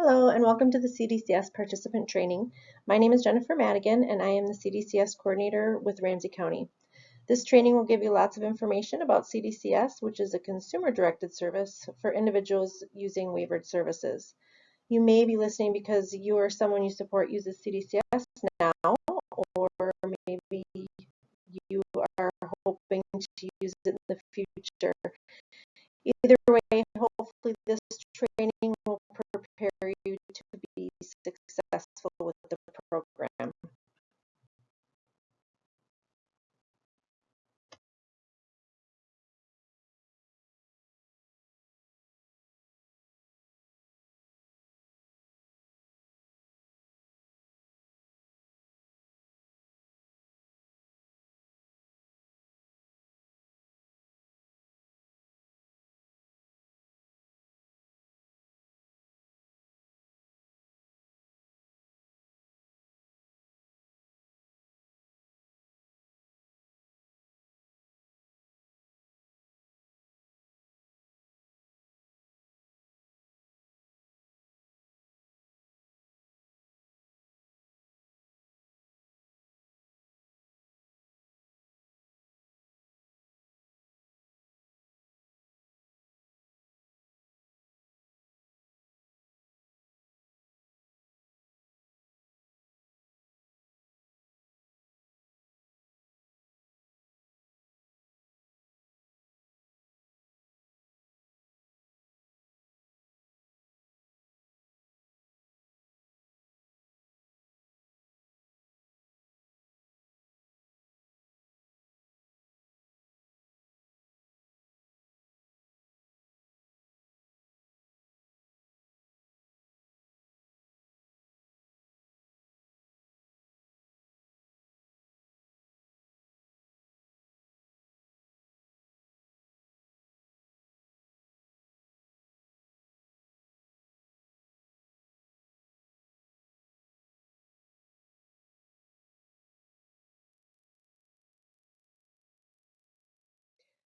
Hello and welcome to the CDCS participant training. My name is Jennifer Madigan and I am the CDCS coordinator with Ramsey County. This training will give you lots of information about CDCS, which is a consumer-directed service for individuals using waivered services. You may be listening because you or someone you support uses CDCS now, or maybe you are hoping to use it in the future. Either way, hopefully this training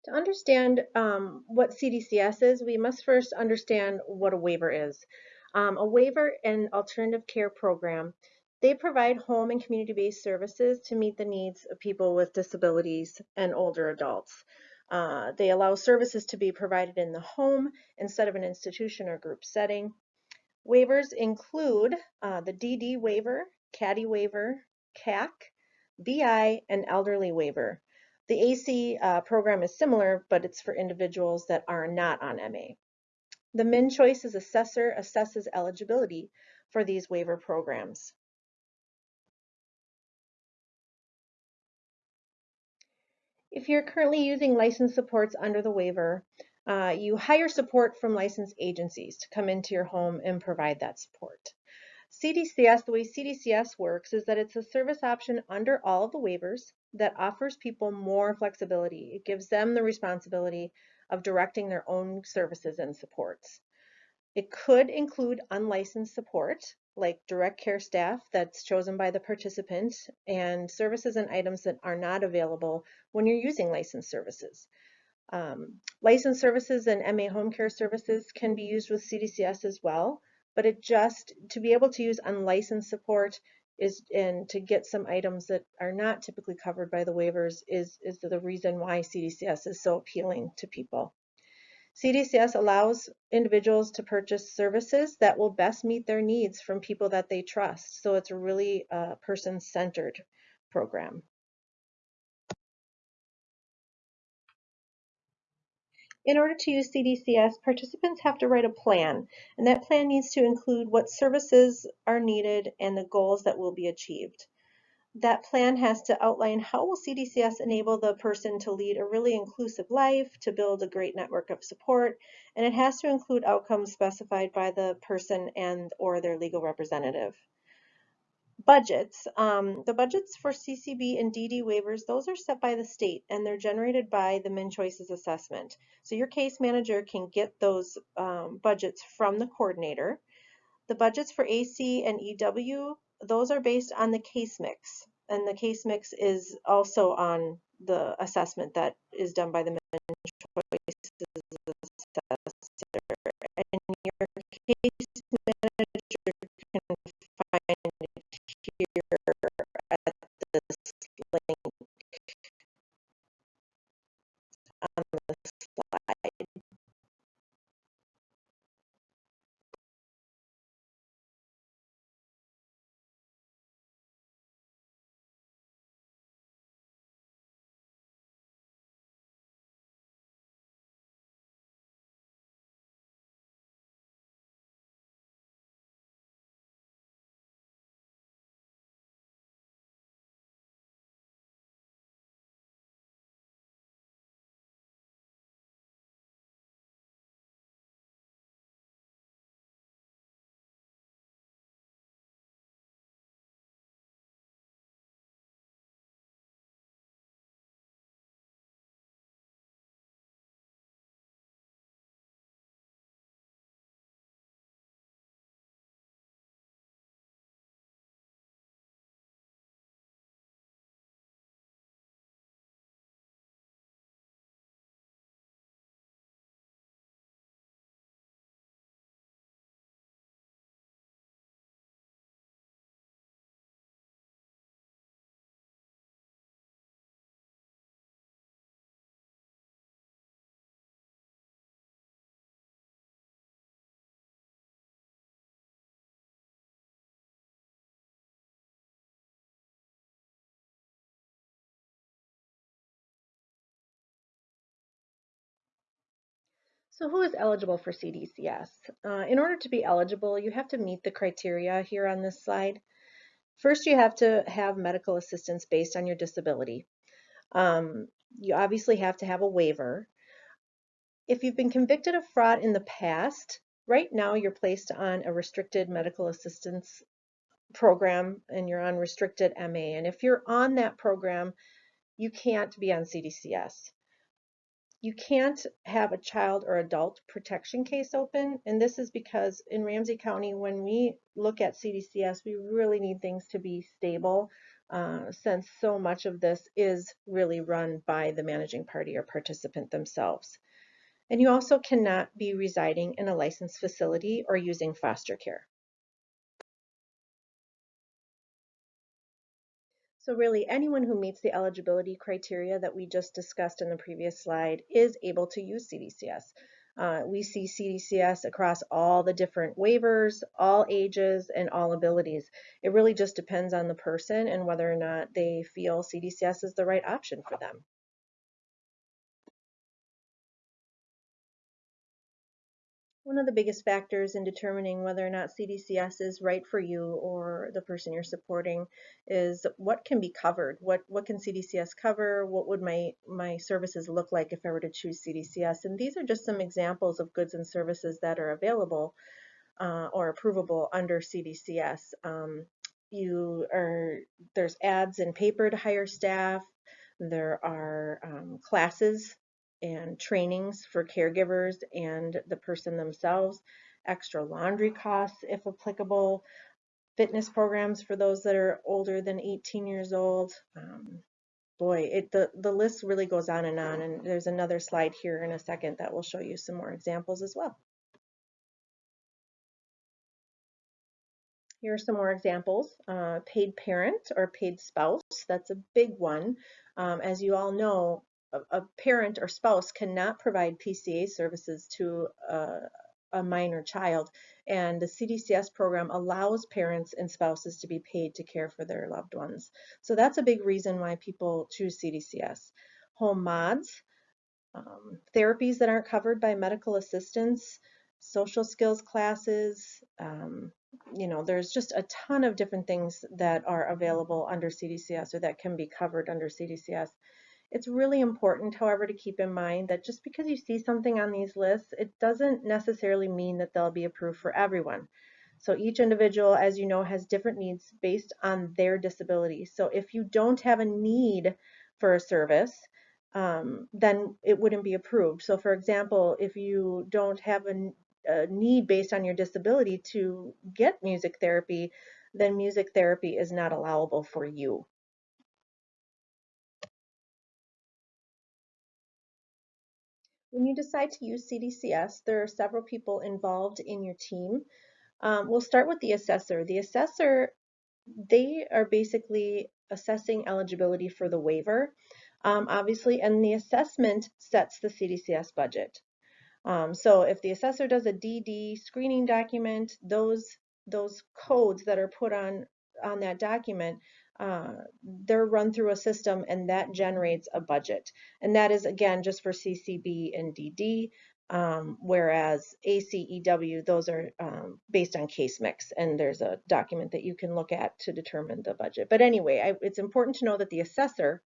To understand um, what CDCS is, we must first understand what a waiver is. Um, a waiver and alternative care program, they provide home and community-based services to meet the needs of people with disabilities and older adults. Uh, they allow services to be provided in the home instead of an institution or group setting. Waivers include uh, the DD waiver, CADI waiver, CAC, BI, and elderly waiver. The AC uh, program is similar, but it's for individuals that are not on MA. The MnCHOICES assessor assesses eligibility for these waiver programs. If you're currently using license supports under the waiver, uh, you hire support from licensed agencies to come into your home and provide that support. CDCS, the way CDCS works is that it's a service option under all of the waivers that offers people more flexibility. It gives them the responsibility of directing their own services and supports. It could include unlicensed support, like direct care staff that's chosen by the participant, and services and items that are not available when you're using licensed services. Um, licensed services and MA home care services can be used with CDCS as well, but it just, to be able to use unlicensed support is, and to get some items that are not typically covered by the waivers is, is the reason why CDCS is so appealing to people. CDCS allows individuals to purchase services that will best meet their needs from people that they trust. So it's a really uh, person-centered program. In order to use CDCS, participants have to write a plan, and that plan needs to include what services are needed and the goals that will be achieved. That plan has to outline how will CDCS enable the person to lead a really inclusive life, to build a great network of support, and it has to include outcomes specified by the person and or their legal representative budgets. Um, the budgets for CCB and DD waivers, those are set by the state and they're generated by the MnCHOICES assessment. So your case manager can get those um, budgets from the coordinator. The budgets for AC and EW, those are based on the case mix. And the case mix is also on the assessment that is done by the Min Choices assessor. And your case manager So who is eligible for CDCS? Uh, in order to be eligible, you have to meet the criteria here on this slide. First, you have to have medical assistance based on your disability. Um, you obviously have to have a waiver. If you've been convicted of fraud in the past, right now you're placed on a restricted medical assistance program and you're on restricted MA. And if you're on that program, you can't be on CDCS you can't have a child or adult protection case open. And this is because in Ramsey County, when we look at CDCS, we really need things to be stable uh, since so much of this is really run by the managing party or participant themselves. And you also cannot be residing in a licensed facility or using foster care. So really anyone who meets the eligibility criteria that we just discussed in the previous slide is able to use CDCS. Uh, we see CDCS across all the different waivers, all ages, and all abilities. It really just depends on the person and whether or not they feel CDCS is the right option for them. One of the biggest factors in determining whether or not CDCS is right for you or the person you're supporting is what can be covered. What what can CDCS cover? What would my my services look like if I were to choose CDCS? And these are just some examples of goods and services that are available uh, or approvable under CDCS. Um, you are there's ads in paper to hire staff. There are um, classes and trainings for caregivers and the person themselves, extra laundry costs if applicable, fitness programs for those that are older than 18 years old. Um, boy, it the, the list really goes on and on, and there's another slide here in a second that will show you some more examples as well. Here are some more examples. Uh, paid parent or paid spouse, that's a big one. Um, as you all know, a, parent or spouse cannot provide PCA services to a, a minor child, and the CDCS program allows parents and spouses to be paid to care for their loved ones. So that's a big reason why people choose CDCS. Home mods, um, therapies that aren't covered by medical assistance, social skills classes, um, you know, there's just a ton of different things that are available under CDCS or that can be covered under CDCS. It's really important, however, to keep in mind that just because you see something on these lists, it doesn't necessarily mean that they'll be approved for everyone. So each individual, as you know, has different needs based on their disability. So if you don't have a need for a service, um, then it wouldn't be approved. So for example, if you don't have a, a need based on your disability to get music therapy, then music therapy is not allowable for you. When you decide to use CDCS, there are several people involved in your team. Um, we'll start with the assessor. The assessor, they are basically assessing eligibility for the waiver, um, obviously, and the assessment sets the CDCS budget. Um, so if the assessor does a DD screening document, those those codes that are put on on that document uh, they're run through a system and that generates a budget. And that is again just for CCB and DD, um, whereas ACEW, those are um, based on case mix and there's a document that you can look at to determine the budget. But anyway, I, it's important to know that the assessor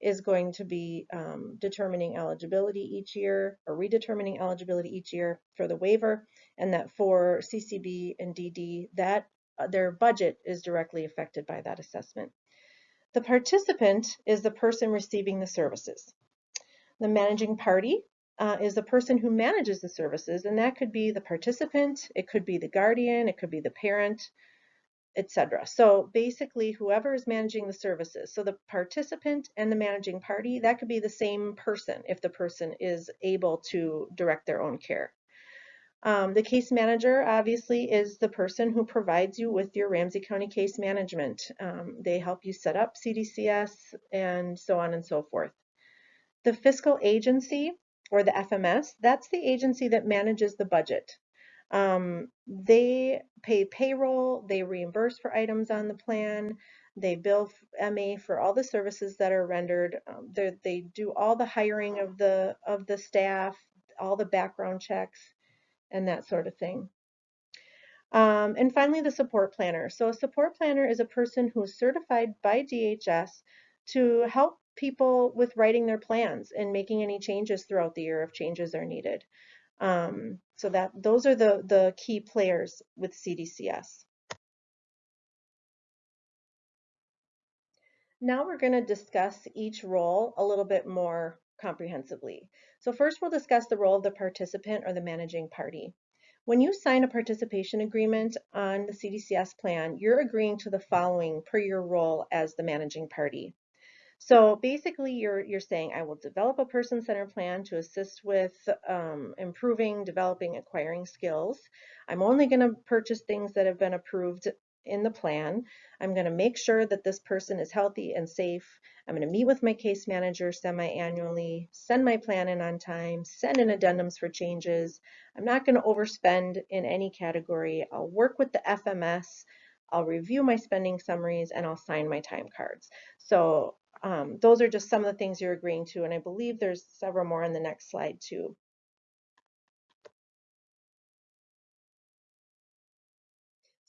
is going to be um, determining eligibility each year or redetermining eligibility each year for the waiver and that for CCB and DD that their budget is directly affected by that assessment. The participant is the person receiving the services. The managing party uh, is the person who manages the services, and that could be the participant, it could be the guardian, it could be the parent, etc. So basically, whoever is managing the services, so the participant and the managing party, that could be the same person if the person is able to direct their own care. Um, the case manager obviously is the person who provides you with your Ramsey County case management. Um, they help you set up CDCS and so on and so forth. The fiscal agency or the FMS, that's the agency that manages the budget. Um, they pay payroll, they reimburse for items on the plan, they bill MA for all the services that are rendered. Um, they do all the hiring of the of the staff, all the background checks, and that sort of thing. Um, and finally, the support planner. So a support planner is a person who is certified by DHS to help people with writing their plans and making any changes throughout the year if changes are needed. Um, so that those are the, the key players with CDCS. Now we're going to discuss each role a little bit more comprehensively. So first we'll discuss the role of the participant or the managing party. When you sign a participation agreement on the CDCS plan, you're agreeing to the following per your role as the managing party. So basically you're, you're saying, I will develop a person-centered plan to assist with um, improving, developing, acquiring skills. I'm only going to purchase things that have been approved in the plan. I'm going to make sure that this person is healthy and safe. I'm going to meet with my case manager semi-annually, send my plan in on time, send in addendums for changes. I'm not going to overspend in any category. I'll work with the FMS. I'll review my spending summaries and I'll sign my time cards. So um, those are just some of the things you're agreeing to, and I believe there's several more on the next slide too.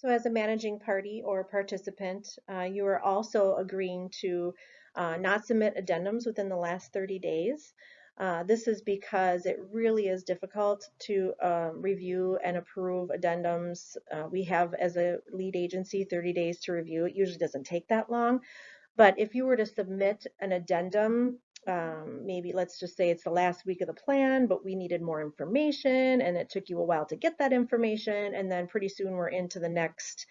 As a managing party or participant, uh, you are also agreeing to uh, not submit addendums within the last 30 days. Uh, this is because it really is difficult to uh, review and approve addendums. Uh, we have, as a lead agency, 30 days to review. It usually doesn't take that long. But if you were to submit an addendum, um, maybe let's just say it's the last week of the plan, but we needed more information and it took you a while to get that information. And then pretty soon we're into the next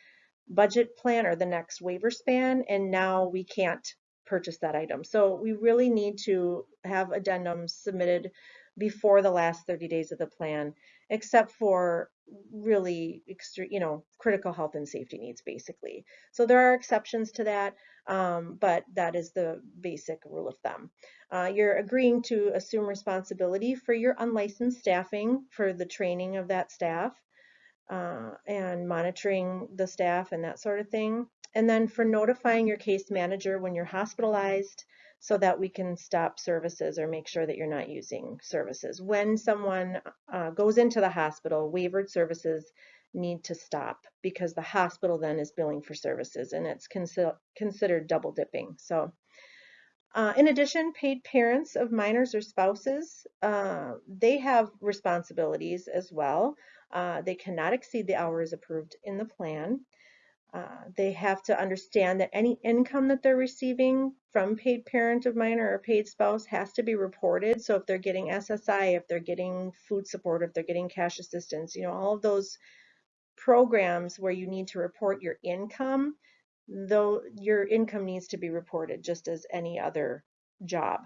budget plan or the next waiver span. And now we can't purchase that item. So we really need to have addendums submitted before the last 30 days of the plan, except for really extreme, you know, critical health and safety needs basically. So there are exceptions to that, um, but that is the basic rule of thumb. Uh, you're agreeing to assume responsibility for your unlicensed staffing for the training of that staff uh, and monitoring the staff and that sort of thing. And then for notifying your case manager when you're hospitalized, so that we can stop services or make sure that you're not using services. When someone uh, goes into the hospital, waivered services need to stop because the hospital then is billing for services and it's consi considered double dipping. So uh, in addition, paid parents of minors or spouses, uh, they have responsibilities as well. Uh, they cannot exceed the hours approved in the plan. Uh, they have to understand that any income that they're receiving from paid parent of minor or a paid spouse has to be reported. So if they're getting SSI, if they're getting food support, if they're getting cash assistance, you know, all of those programs where you need to report your income, though your income needs to be reported just as any other job.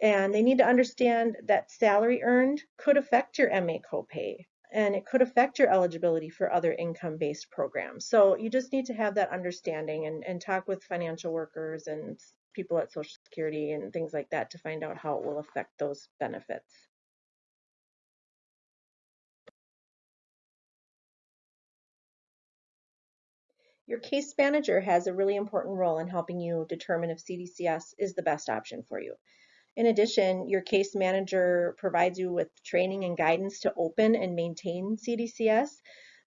And they need to understand that salary earned could affect your MA copay and it could affect your eligibility for other income-based programs. So you just need to have that understanding and, and talk with financial workers and people at Social Security and things like that to find out how it will affect those benefits. Your case manager has a really important role in helping you determine if CDCS is the best option for you. In addition, your case manager provides you with training and guidance to open and maintain CDCS.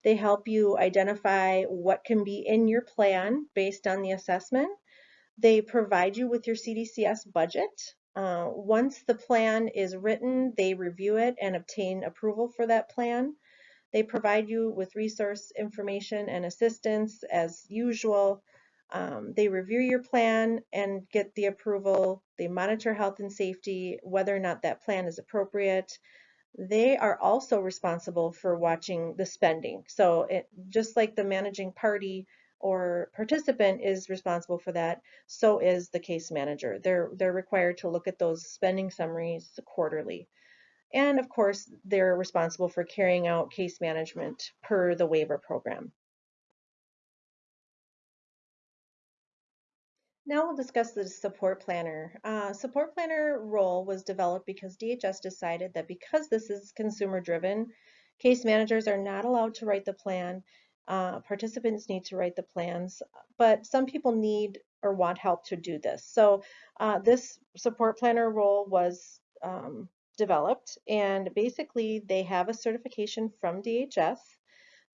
They help you identify what can be in your plan based on the assessment. They provide you with your CDCS budget. Uh, once the plan is written, they review it and obtain approval for that plan. They provide you with resource information and assistance as usual. Um, they review your plan and get the approval. They monitor health and safety, whether or not that plan is appropriate. They are also responsible for watching the spending. So it, just like the managing party or participant is responsible for that, so is the case manager. They're, they're required to look at those spending summaries quarterly. And of course, they're responsible for carrying out case management per the waiver program. Now we'll discuss the support planner. Uh, support planner role was developed because DHS decided that because this is consumer driven, case managers are not allowed to write the plan. Uh, participants need to write the plans, but some people need or want help to do this. So uh, this support planner role was um, developed and basically they have a certification from DHS.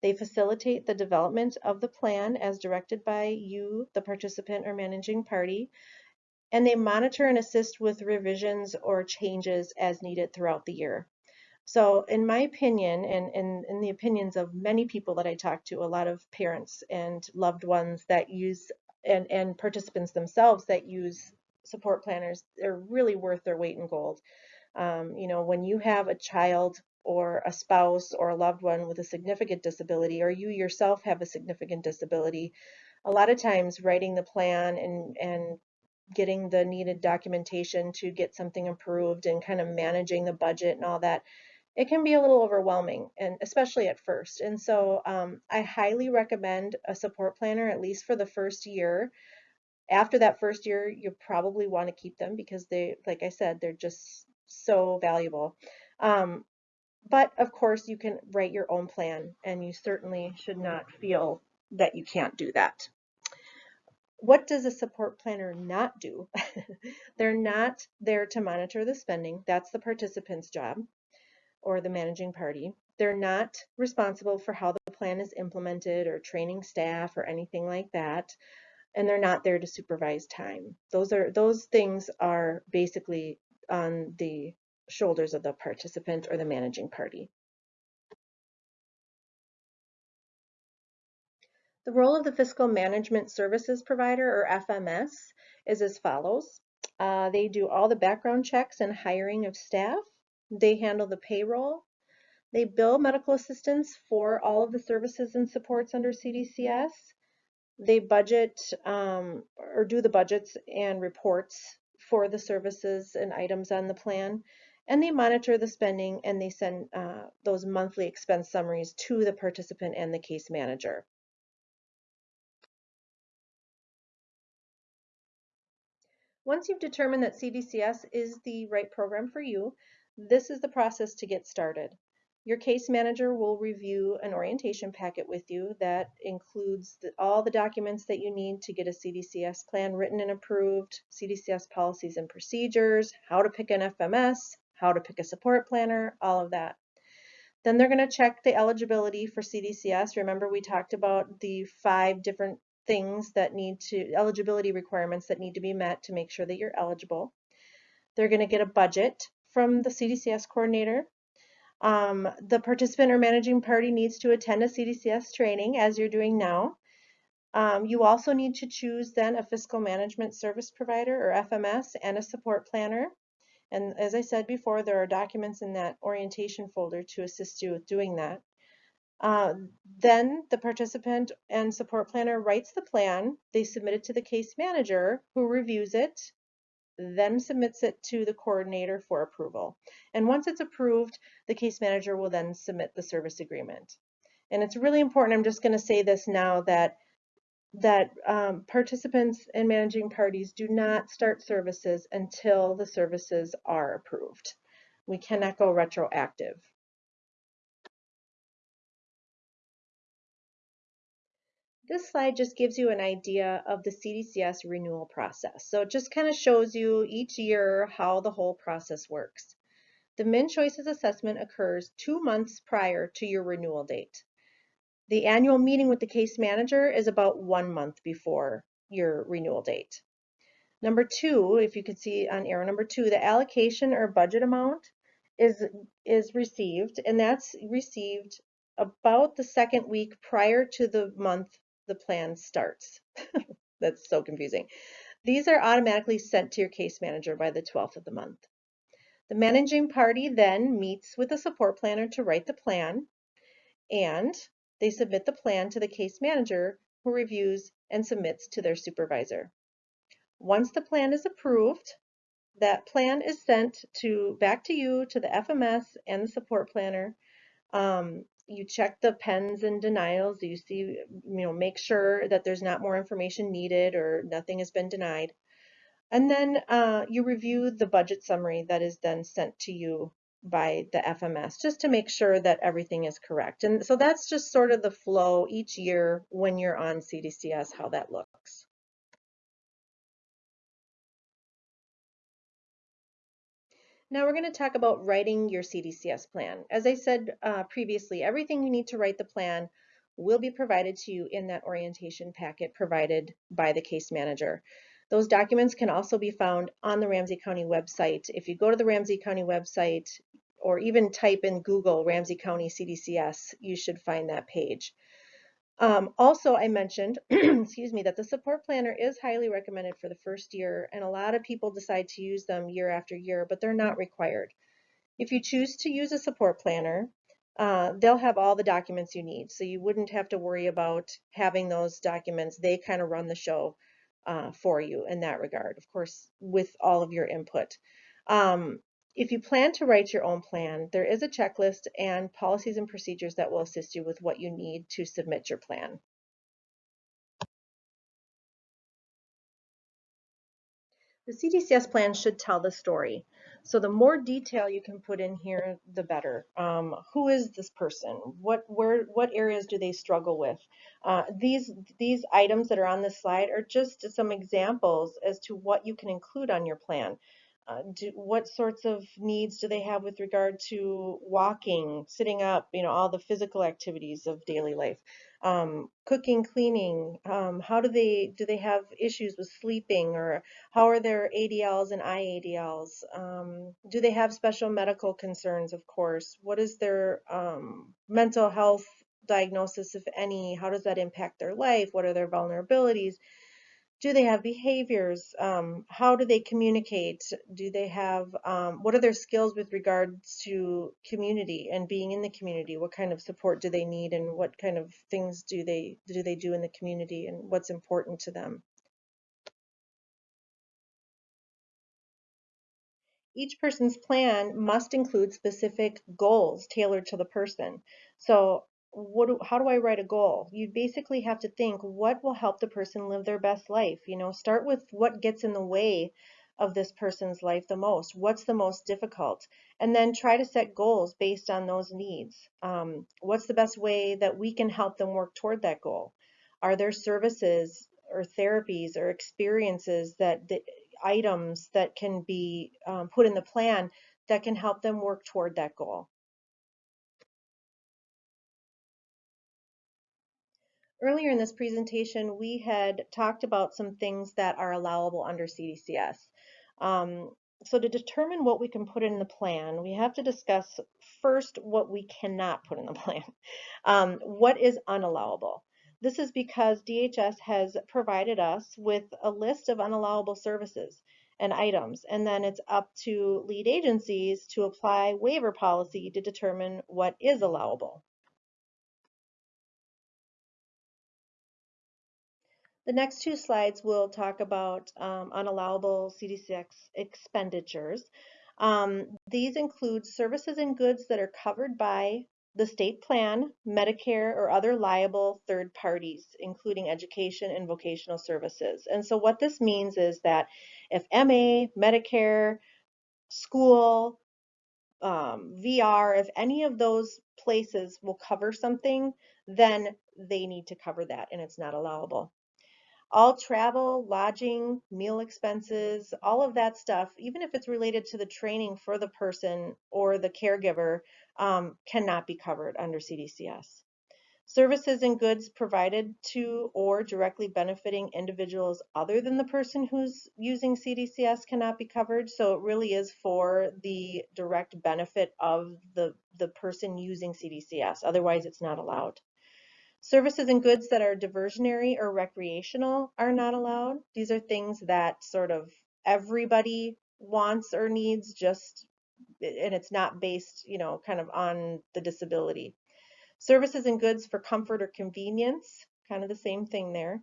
They facilitate the development of the plan as directed by you, the participant or managing party, and they monitor and assist with revisions or changes as needed throughout the year. So in my opinion, and in the opinions of many people that I talk to, a lot of parents and loved ones that use and, and participants themselves that use support planners, they're really worth their weight in gold. Um, you know, when you have a child or a spouse or a loved one with a significant disability, or you yourself have a significant disability, a lot of times writing the plan and, and getting the needed documentation to get something approved and kind of managing the budget and all that, it can be a little overwhelming and especially at first. And so um, I highly recommend a support planner at least for the first year. After that first year, you probably want to keep them because they, like I said, they're just so valuable. Um, but of course, you can write your own plan and you certainly should not feel that you can't do that. What does a support planner not do? They're not there to monitor the spending. That's the participant's job or the managing party. They're not responsible for how the plan is implemented or training staff or anything like that. And they're not there to supervise time. Those are those things are basically on the shoulders of the participant or the managing party. The role of the Fiscal Management Services Provider, or FMS, is as follows. Uh, they do all the background checks and hiring of staff. They handle the payroll. They bill medical assistance for all of the services and supports under CDCS. They budget um, or do the budgets and reports for the services and items on the plan. And they monitor the spending and they send uh, those monthly expense summaries to the participant and the case manager. Once you've determined that CDCS is the right program for you, this is the process to get started. Your case manager will review an orientation packet with you that includes the, all the documents that you need to get a CDCS plan written and approved, CDCS policies and procedures, how to pick an FMS, how to pick a support planner, all of that. Then they're going to check the eligibility for CDCS. Remember we talked about the five different things that need to, eligibility requirements that need to be met to make sure that you're eligible. They're going to get a budget from the CDCS coordinator. Um, the participant or managing party needs to attend a CDCS training as you're doing now. Um, you also need to choose then a fiscal management service provider or FMS and a support planner. And as I said before, there are documents in that orientation folder to assist you with doing that. Uh, then the participant and support planner writes the plan. They submit it to the case manager who reviews it then submits it to the coordinator for approval. And once it's approved, the case manager will then submit the service agreement. And it's really important, I'm just going to say this now, that that um, participants and managing parties do not start services until the services are approved. We cannot go retroactive. This slide just gives you an idea of the CDCS renewal process. So it just kind of shows you each year how the whole process works. The MnCHOICES assessment occurs two months prior to your renewal date. The annual meeting with the case manager is about one month before your renewal date. Number two, if you could see on arrow number two, the allocation or budget amount is, is received, and that's received about the second week prior to the month the plan starts. That's so confusing. These are automatically sent to your case manager by the 12th of the month. The managing party then meets with the support planner to write the plan and they submit the plan to the case manager who reviews and submits to their supervisor. Once the plan is approved, that plan is sent to back to you to the FMS and the support planner um, you check the pens and denials. You see, you know, make sure that there's not more information needed or nothing has been denied. And then uh, you review the budget summary that is then sent to you by the FMS just to make sure that everything is correct. And so that's just sort of the flow each year when you're on CDCS, how that looks. Now we're going to talk about writing your CDCS plan. As I said uh, previously, everything you need to write the plan will be provided to you in that orientation packet provided by the case manager. Those documents can also be found on the Ramsey County website. If you go to the Ramsey County website or even type in Google Ramsey County CDCS, you should find that page. Um, also, I mentioned, excuse me, that the support planner is highly recommended for the first year, and a lot of people decide to use them year after year, but they're not required. If you choose to use a support planner, uh, they'll have all the documents you need, so you wouldn't have to worry about having those documents. They kind of run the show uh, for you in that regard, of course, with all of your input. Um, if you plan to write your own plan, there is a checklist and policies and procedures that will assist you with what you need to submit your plan. The CDCS plan should tell the story. So the more detail you can put in here, the better. Um, who is this person? What where what areas do they struggle with? Uh, these these items that are on this slide are just some examples as to what you can include on your plan. Uh, do, what sorts of needs do they have with regard to walking, sitting up, you know, all the physical activities of daily life, um, cooking, cleaning, um, how do they, do they have issues with sleeping or how are their ADLs and IADLs? Um, do they have special medical concerns, of course? What is their um, mental health diagnosis, if any? How does that impact their life? What are their vulnerabilities? Do they have behaviors? Um, how do they communicate? Do they have, um, what are their skills with regards to community and being in the community? What kind of support do they need and what kind of things do they, do they do in the community and what's important to them? Each person's plan must include specific goals tailored to the person. So what do, how do I write a goal? You basically have to think what will help the person live their best life. You know, start with what gets in the way of this person's life the most. What's the most difficult? And then try to set goals based on those needs. Um, what's the best way that we can help them work toward that goal? Are there services or therapies or experiences that the items that can be um, put in the plan that can help them work toward that goal? Earlier in this presentation, we had talked about some things that are allowable under CDCS. Um, so to determine what we can put in the plan, we have to discuss first what we cannot put in the plan. Um, what is unallowable? This is because DHS has provided us with a list of unallowable services and items, and then it's up to lead agencies to apply waiver policy to determine what is allowable. The next two slides will talk about um, unallowable CDCS expenditures. Um, these include services and goods that are covered by the state plan, Medicare, or other liable third parties, including education and vocational services. And so what this means is that if MA, Medicare, school, um, VR, if any of those places will cover something, then they need to cover that and it's not allowable all travel, lodging, meal expenses, all of that stuff, even if it's related to the training for the person or the caregiver, um, cannot be covered under CDCS. Services and goods provided to or directly benefiting individuals other than the person who's using CDCS cannot be covered. So it really is for the direct benefit of the, the person using CDCS. Otherwise, it's not allowed. Services and goods that are diversionary or recreational are not allowed. These are things that sort of everybody wants or needs just and it's not based, you know, kind of on the disability. Services and goods for comfort or convenience, kind of the same thing there.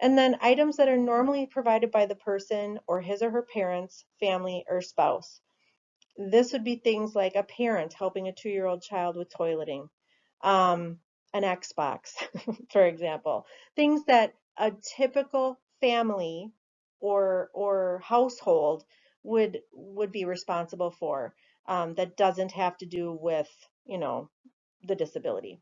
And then items that are normally provided by the person or his or her parents, family, or spouse. This would be things like a parent helping a two-year-old child with toileting, um, an Xbox, for example. Things that a typical family or or household would would be responsible for um, that doesn't have to do with you know the disability.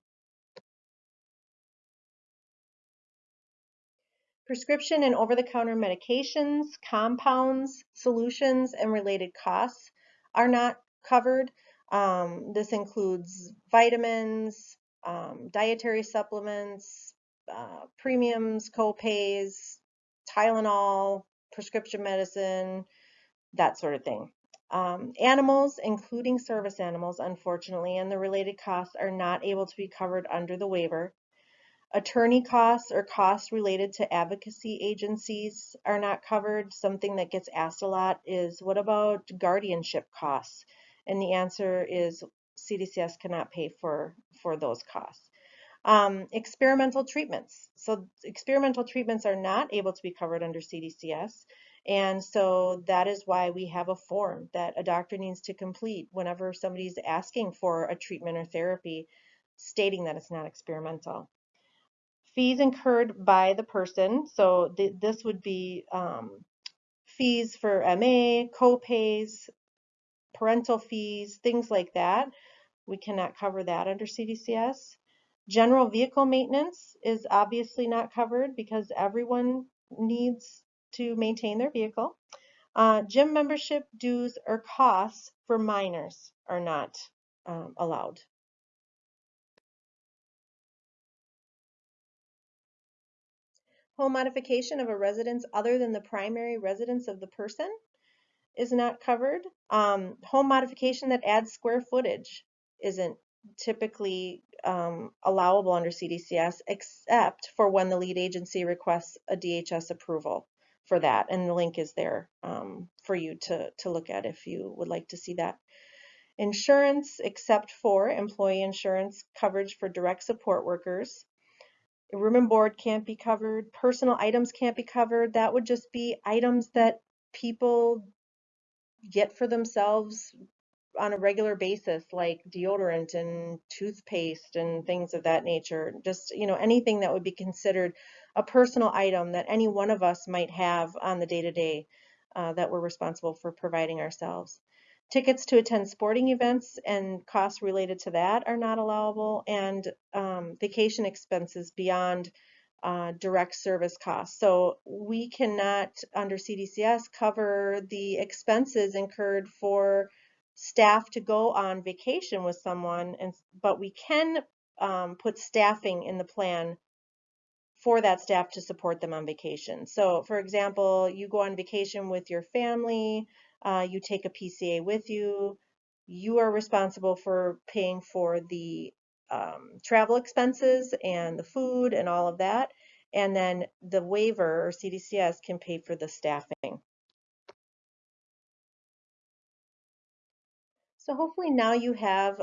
Prescription and over-the-counter medications, compounds, solutions, and related costs are not covered. Um, this includes vitamins, um, dietary supplements, uh, premiums, co-pays, Tylenol, prescription medicine, that sort of thing. Um, animals, including service animals, unfortunately, and the related costs are not able to be covered under the waiver. Attorney costs or costs related to advocacy agencies are not covered. Something that gets asked a lot is what about guardianship costs? And the answer is CDCS cannot pay for, for those costs. Um, experimental treatments. So experimental treatments are not able to be covered under CDCS. And so that is why we have a form that a doctor needs to complete whenever somebody's asking for a treatment or therapy, stating that it's not experimental. Fees incurred by the person, so th this would be um, fees for MA, co-pays, parental fees, things like that. We cannot cover that under CDCS. General vehicle maintenance is obviously not covered because everyone needs to maintain their vehicle. Uh, gym membership dues or costs for minors are not um, allowed. Home modification of a residence other than the primary residence of the person is not covered. Um, home modification that adds square footage isn't typically um, allowable under CDCS except for when the lead agency requests a DHS approval for that. And the link is there um, for you to, to look at if you would like to see that. Insurance except for employee insurance coverage for direct support workers room and board can't be covered, personal items can't be covered. That would just be items that people get for themselves on a regular basis, like deodorant and toothpaste and things of that nature. Just, you know, anything that would be considered a personal item that any one of us might have on the day to day that we're responsible for providing ourselves. Tickets to attend sporting events and costs related to that are not allowable, and um, vacation expenses beyond uh, direct service costs. So we cannot, under CDCS, cover the expenses incurred for staff to go on vacation with someone, and but we can um, put staffing in the plan for that staff to support them on vacation. So for example, you go on vacation with your family, uh, you take a PCA with you. You are responsible for paying for the um, travel expenses and the food and all of that. And then the waiver or CDCS can pay for the staffing. So hopefully now you have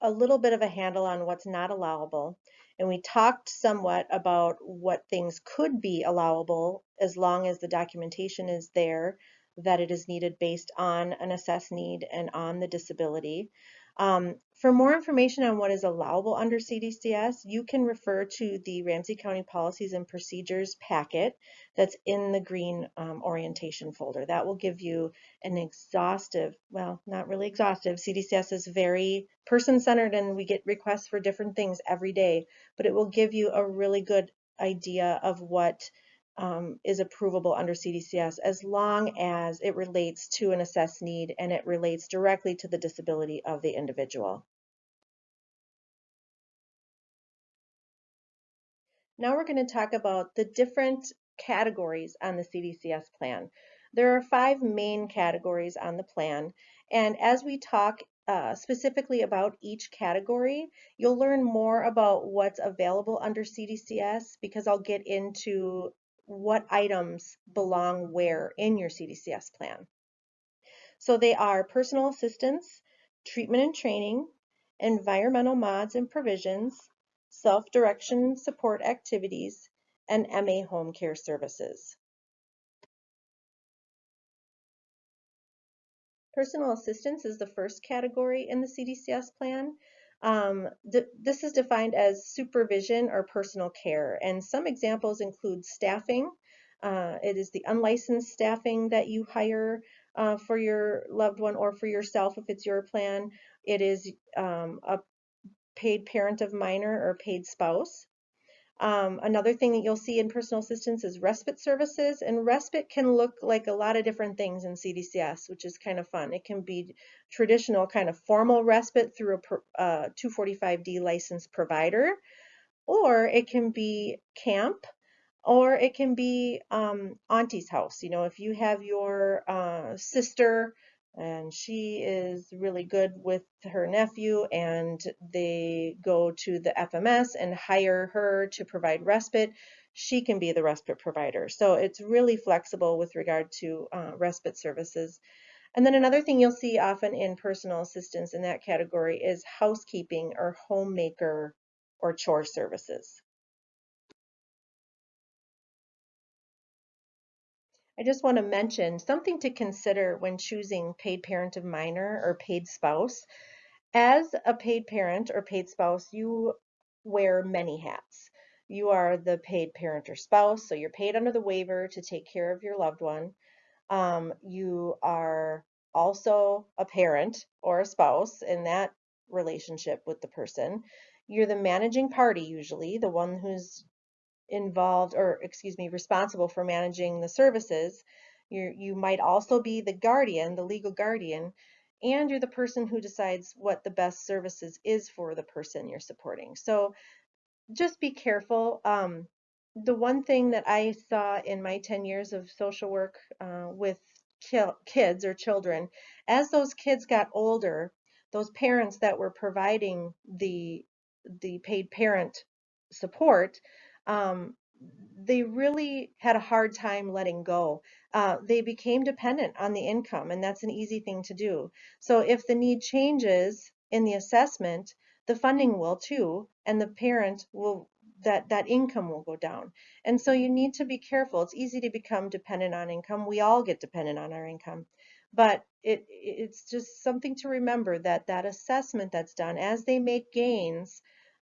a little bit of a handle on what's not allowable. And we talked somewhat about what things could be allowable as long as the documentation is there that it is needed based on an assessed need and on the disability. Um, for more information on what is allowable under CDCS, you can refer to the Ramsey County Policies and Procedures packet that's in the green um, orientation folder. That will give you an exhaustive, well, not really exhaustive. CDCS is very person-centered and we get requests for different things every day, but it will give you a really good idea of what um, is approvable under CDCS as long as it relates to an assessed need and it relates directly to the disability of the individual. Now we're going to talk about the different categories on the CDCS plan. There are five main categories on the plan, and as we talk uh, specifically about each category, you'll learn more about what's available under CDCS because I'll get into what items belong where in your CDCS plan. So they are personal assistance, treatment and training, environmental mods and provisions, self-direction support activities, and MA home care services. Personal assistance is the first category in the CDCS plan. Um, th this is defined as supervision or personal care, and some examples include staffing. Uh, it is the unlicensed staffing that you hire uh, for your loved one or for yourself if it's your plan. It is um, a paid parent of minor or paid spouse. Um, another thing that you'll see in personal assistance is respite services, and respite can look like a lot of different things in CDCS, which is kind of fun. It can be traditional kind of formal respite through a uh, 245D licensed provider, or it can be camp, or it can be um, auntie's house. You know, if you have your uh, sister and she is really good with her nephew and they go to the FMS and hire her to provide respite, she can be the respite provider. So it's really flexible with regard to uh, respite services. And then another thing you'll see often in personal assistance in that category is housekeeping or homemaker or chore services. I just want to mention something to consider when choosing paid parent of minor or paid spouse. As a paid parent or paid spouse, you wear many hats. You are the paid parent or spouse, so you're paid under the waiver to take care of your loved one. Um, you are also a parent or a spouse in that relationship with the person. You're the managing party usually, the one who's involved or excuse me responsible for managing the services you you might also be the guardian the legal guardian and you're the person who decides what the best services is for the person you're supporting. So just be careful. Um, the one thing that I saw in my 10 years of social work uh, with kids or children, as those kids got older, those parents that were providing the the paid parent support um, they really had a hard time letting go. Uh, they became dependent on the income, and that's an easy thing to do. So if the need changes in the assessment, the funding will too, and the parent will that that income will go down. And so you need to be careful. It's easy to become dependent on income. We all get dependent on our income. But it it's just something to remember that that assessment that's done as they make gains,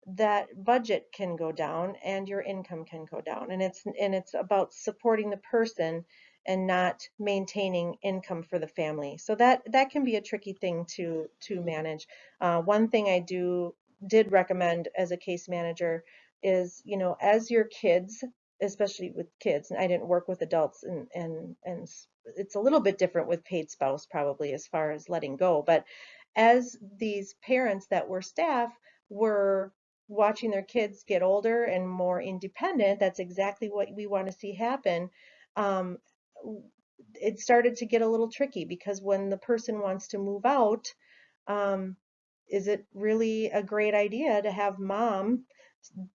that budget can go down and your income can go down. And it's and it's about supporting the person and not maintaining income for the family. So that that can be a tricky thing to to manage. Uh, one thing i do did recommend as a case manager is you know as your kids especially with kids and i didn't work with adults and and and it's a little bit different with paid spouse probably as far as letting go but as these parents that were staff were watching their kids get older and more independent, that's exactly what we want to see happen. Um, it started to get a little tricky because when the person wants to move out, um, is it really a great idea to have mom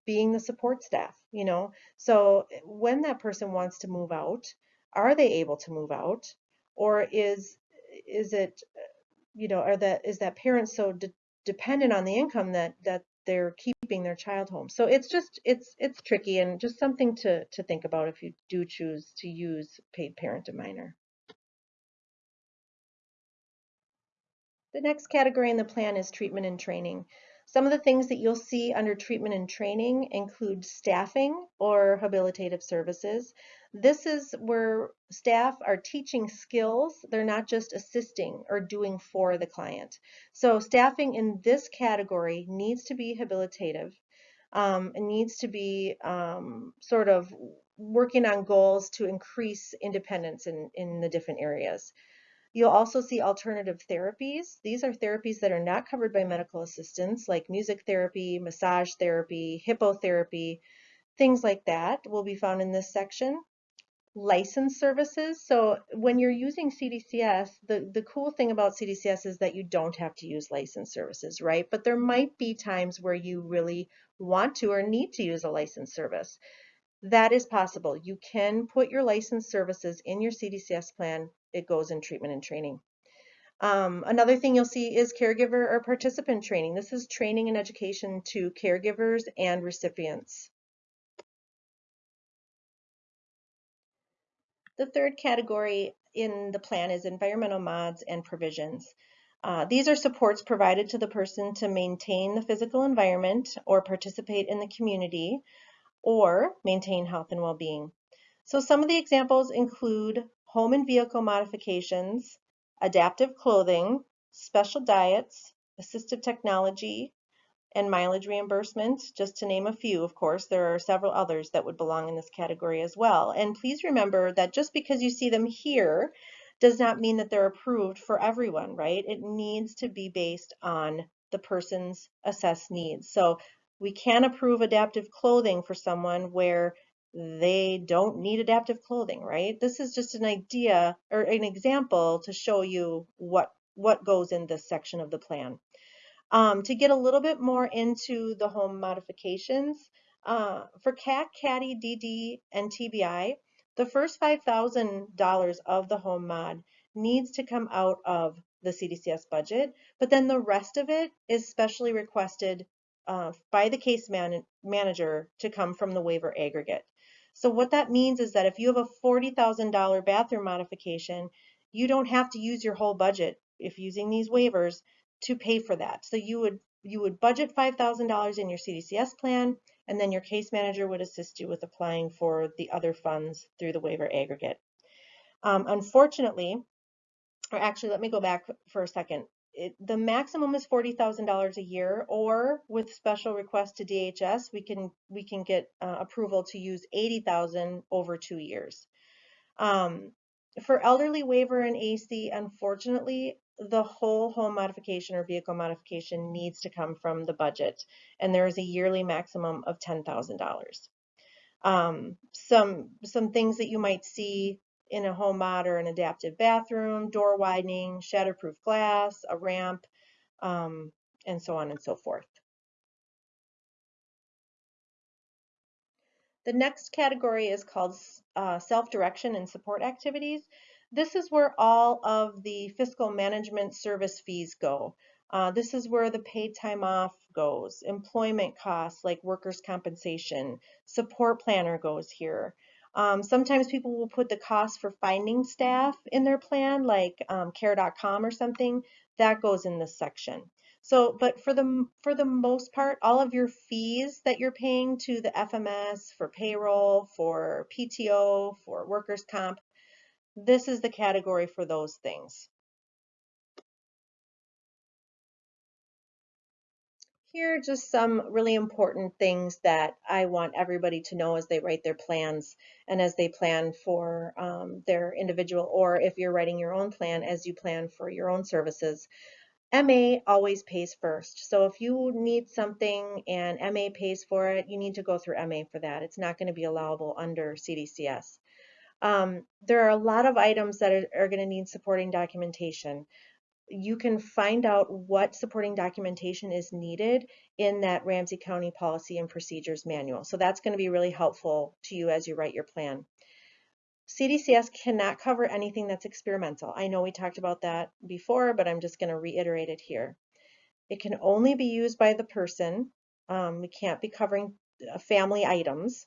being the support staff? You know, so when that person wants to move out, are they able to move out, or is is it, you know, are that is that parent so de dependent on the income that that they're keeping their child home. So it's just it's it's tricky and just something to to think about if you do choose to use paid parent of minor. The next category in the plan is treatment and training. Some of the things that you'll see under treatment and training include staffing or habilitative services. This is where staff are teaching skills. They're not just assisting or doing for the client. So staffing in this category needs to be habilitative. Um, it needs to be um, sort of working on goals to increase independence in, in the different areas. You'll also see alternative therapies. These are therapies that are not covered by medical assistance, like music therapy, massage therapy, hippotherapy, things like that will be found in this section license services. So when you're using CDCS, the, the cool thing about CDCS is that you don't have to use license services, right? But there might be times where you really want to or need to use a license service. That is possible. You can put your license services in your CDCS plan. It goes in treatment and training. Um, another thing you'll see is caregiver or participant training. This is training and education to caregivers and recipients. The third category in the plan is environmental mods and provisions. Uh, these are supports provided to the person to maintain the physical environment or participate in the community or maintain health and well-being. So some of the examples include home and vehicle modifications, adaptive clothing, special diets, assistive technology, and mileage reimbursement, just to name a few. Of course, there are several others that would belong in this category as well. And please remember that just because you see them here does not mean that they're approved for everyone, right? It needs to be based on the person's assessed needs. So we can approve adaptive clothing for someone where they don't need adaptive clothing, right? This is just an idea or an example to show you what, what goes in this section of the plan. Um, to get a little bit more into the home modifications, uh, for CAC, CADI, DD, and TBI, the first $5,000 of the home mod needs to come out of the CDCS budget, but then the rest of it is specially requested uh, by the case man manager to come from the waiver aggregate. So what that means is that if you have a $40,000 bathroom modification, you don't have to use your whole budget if using these waivers to pay for that. So you would you would budget $5,000 in your CDCS plan, and then your case manager would assist you with applying for the other funds through the waiver aggregate. Um, unfortunately, or actually, let me go back for a second. It, the maximum is $40,000 a year, or with special request to DHS, we can we can get uh, approval to use 80,000 over two years. Um, for elderly waiver and AC, unfortunately, the whole home modification or vehicle modification needs to come from the budget, and there is a yearly maximum of $10,000. Um, some some things that you might see in a home mod or an adaptive bathroom, door widening, shatterproof glass, a ramp, um, and so on and so forth. The next category is called uh, self-direction and support activities. This is where all of the fiscal management service fees go. Uh, this is where the paid time off goes, employment costs like workers' compensation, support planner goes here. Um, sometimes people will put the cost for finding staff in their plan, like um, care.com or something. That goes in this section. So, but for the for the most part, all of your fees that you're paying to the FMS for payroll, for PTO, for workers' comp, this is the category for those things. Here are just some really important things that I want everybody to know as they write their plans and as they plan for um, their individual, or if you're writing your own plan as you plan for your own services. MA always pays first. So if you need something and MA pays for it, you need to go through MA for that. It's not going to be allowable under CDCS. Um, there are a lot of items that are, are going to need supporting documentation. You can find out what supporting documentation is needed in that Ramsey County Policy and Procedures Manual. So that's going to be really helpful to you as you write your plan. CDCS cannot cover anything that's experimental. I know we talked about that before, but I'm just going to reiterate it here. It can only be used by the person. Um, we can't be covering uh, family items.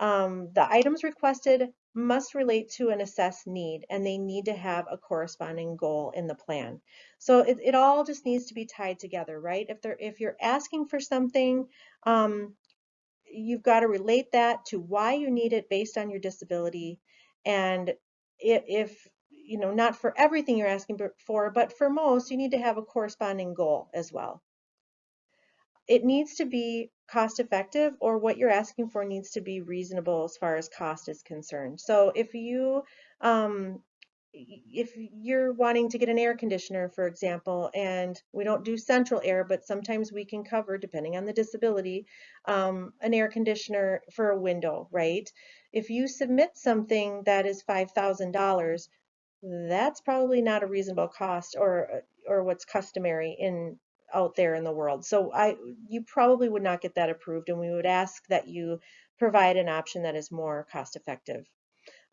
Um, the items requested must relate to an assessed need and they need to have a corresponding goal in the plan. So it, it all just needs to be tied together, right? If they're if you're asking for something, um, you've got to relate that to why you need it based on your disability. And if, you know, not for everything you're asking for, but for most, you need to have a corresponding goal as well it needs to be cost effective or what you're asking for needs to be reasonable as far as cost is concerned. So if you um, if you're wanting to get an air conditioner, for example, and we don't do central air, but sometimes we can cover, depending on the disability, um, an air conditioner for a window, right? If you submit something that is $5,000, that's probably not a reasonable cost or or what's customary in out there in the world. So I, you probably would not get that approved, and we would ask that you provide an option that is more cost effective.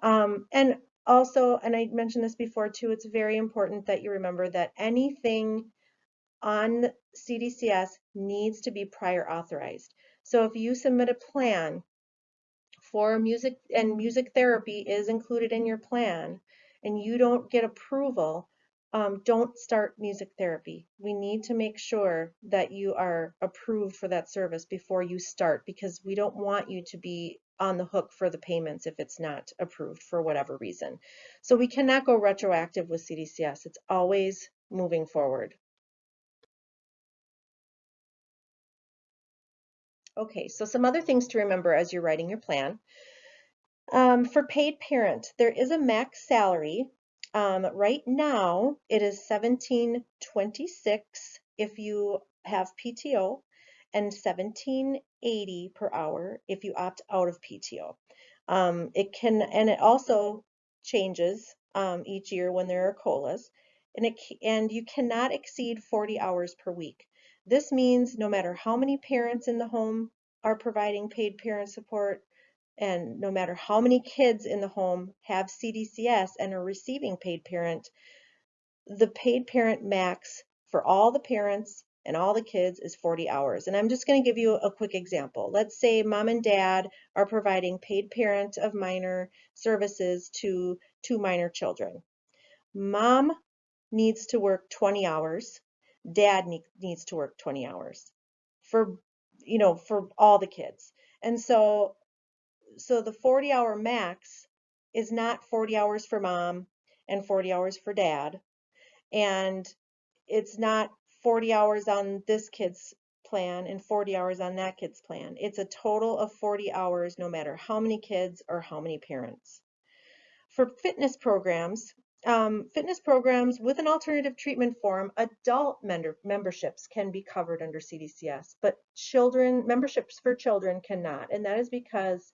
Um, and also, and I mentioned this before too, it's very important that you remember that anything on CDCS needs to be prior authorized. So if you submit a plan for music and music therapy is included in your plan and you don't get approval, um, don't start music therapy. We need to make sure that you are approved for that service before you start because we don't want you to be on the hook for the payments if it's not approved for whatever reason. So we cannot go retroactive with CDCS. It's always moving forward. Okay, so some other things to remember as you're writing your plan. Um, for paid parent, there is a max salary. Um, right now, it is 1726 if you have PTO and 1780 per hour if you opt out of PTO. Um, it can, and it also changes um, each year when there are COLAs, and it and you cannot exceed 40 hours per week. This means no matter how many parents in the home are providing paid parent support, and no matter how many kids in the home have CDCS and are receiving paid parent, the paid parent max for all the parents and all the kids is 40 hours. And I'm just going to give you a quick example. Let's say mom and dad are providing paid parent of minor services to two minor children. Mom needs to work 20 hours. Dad needs to work 20 hours for, you know, for all the kids. And so, so the 40 hour max is not 40 hours for mom and 40 hours for dad. And it's not 40 hours on this kid's plan and 40 hours on that kid's plan. It's a total of 40 hours no matter how many kids or how many parents. For fitness programs, um, fitness programs with an alternative treatment form, adult memberships can be covered under CDCS, but children memberships for children cannot, and that is because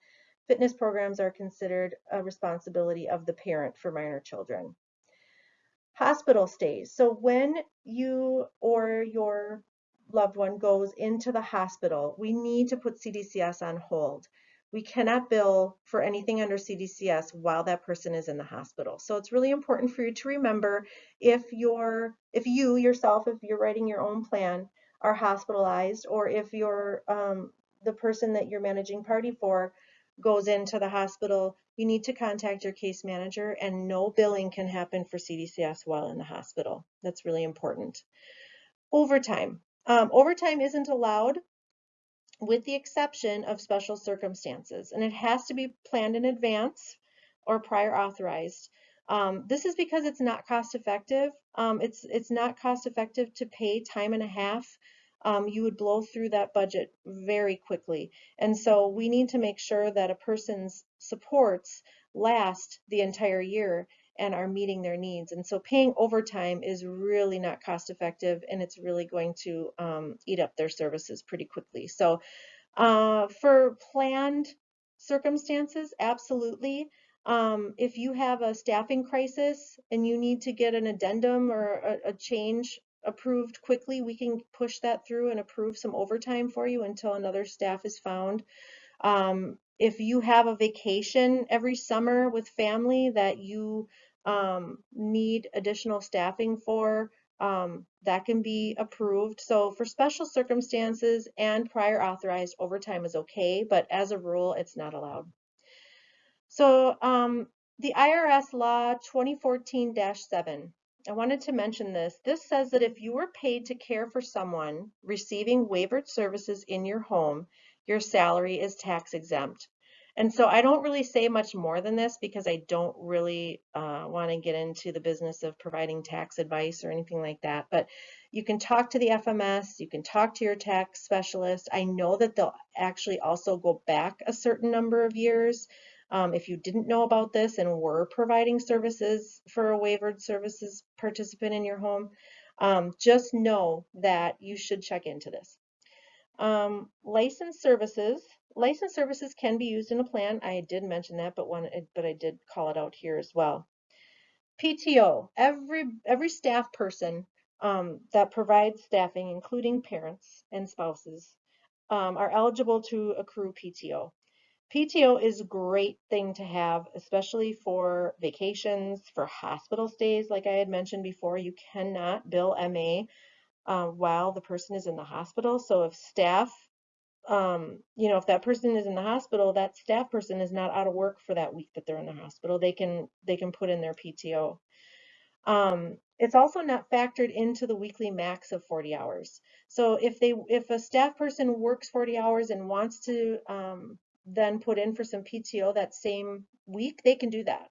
fitness programs are considered a responsibility of the parent for minor children. Hospital stays. So when you or your loved one goes into the hospital, we need to put CDCS on hold. We cannot bill for anything under CDCS while that person is in the hospital. So it's really important for you to remember if you're, if you yourself, if you're writing your own plan, are hospitalized, or if you're um, the person that you're managing party for goes into the hospital, you need to contact your case manager and no billing can happen for CDCS while in the hospital. That's really important. Overtime. Um, overtime isn't allowed with the exception of special circumstances and it has to be planned in advance or prior authorized. Um, this is because it's not cost effective. Um, it's, it's not cost effective to pay time and a half um, you would blow through that budget very quickly. And so we need to make sure that a person's supports last the entire year and are meeting their needs. And so paying overtime is really not cost effective and it's really going to um, eat up their services pretty quickly. So uh, for planned circumstances, absolutely. Um, if you have a staffing crisis and you need to get an addendum or a, a change approved quickly, we can push that through and approve some overtime for you until another staff is found. Um, if you have a vacation every summer with family that you um, need additional staffing for, um, that can be approved. So for special circumstances and prior authorized, overtime is okay, but as a rule, it's not allowed. So um, the IRS law 2014-7 I wanted to mention this. This says that if you were paid to care for someone receiving waivered services in your home, your salary is tax exempt. And so I don't really say much more than this because I don't really uh, want to get into the business of providing tax advice or anything like that. But you can talk to the FMS, you can talk to your tax specialist. I know that they'll actually also go back a certain number of years um, if you didn't know about this and were providing services for a waivered services participant in your home, um, just know that you should check into this. Um, licensed services. Licensed services can be used in a plan. I did mention that, but one, but I did call it out here as well. PTO. Every every staff person um, that provides staffing, including parents and spouses, um, are eligible to accrue PTO. PTO is a great thing to have, especially for vacations, for hospital stays. Like I had mentioned before, you cannot bill MA uh, while the person is in the hospital. So if staff, um, you know, if that person is in the hospital, that staff person is not out of work for that week that they're in the hospital. They can they can put in their PTO. Um, it's also not factored into the weekly max of 40 hours. So if they if a staff person works 40 hours and wants to um, then put in for some PTO that same week, they can do that.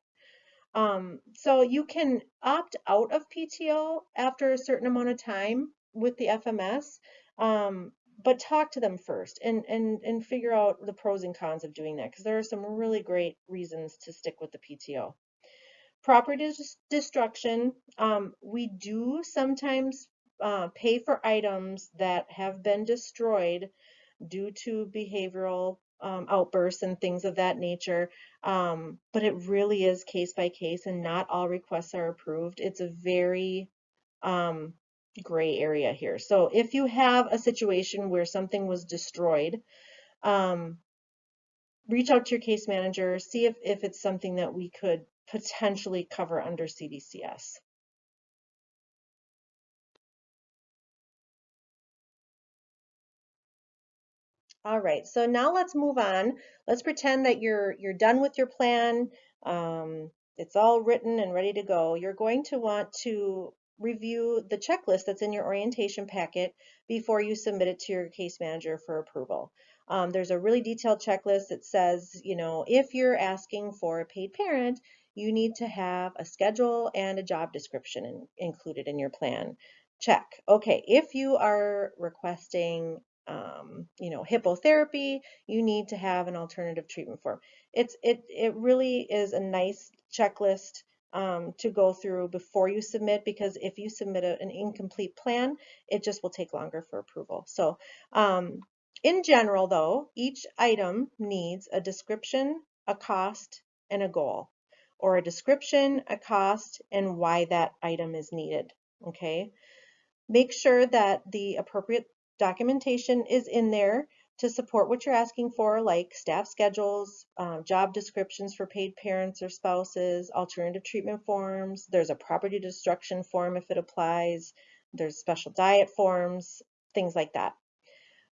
Um, so you can opt out of PTO after a certain amount of time with the FMS. Um, but talk to them first and, and, and figure out the pros and cons of doing that because there are some really great reasons to stick with the PTO. Property destruction, um, we do sometimes uh, pay for items that have been destroyed due to behavioral um, outbursts and things of that nature. Um, but it really is case by case and not all requests are approved. It's a very um, gray area here. So if you have a situation where something was destroyed, um, reach out to your case manager, see if, if it's something that we could potentially cover under CDCS. All right, so now let's move on. Let's pretend that you're you're done with your plan. Um, it's all written and ready to go. You're going to want to review the checklist that's in your orientation packet before you submit it to your case manager for approval. Um, there's a really detailed checklist that says, you know, if you're asking for a paid parent, you need to have a schedule and a job description in, included in your plan. Check. Okay, if you are requesting um, you know, hippotherapy, you need to have an alternative treatment form. It's it it really is a nice checklist um, to go through before you submit because if you submit a, an incomplete plan, it just will take longer for approval. So um, in general though, each item needs a description, a cost, and a goal, or a description, a cost, and why that item is needed, okay? Make sure that the appropriate documentation is in there to support what you're asking for, like staff schedules, um, job descriptions for paid parents or spouses, alternative treatment forms. There's a property destruction form if it applies. There's special diet forms, things like that.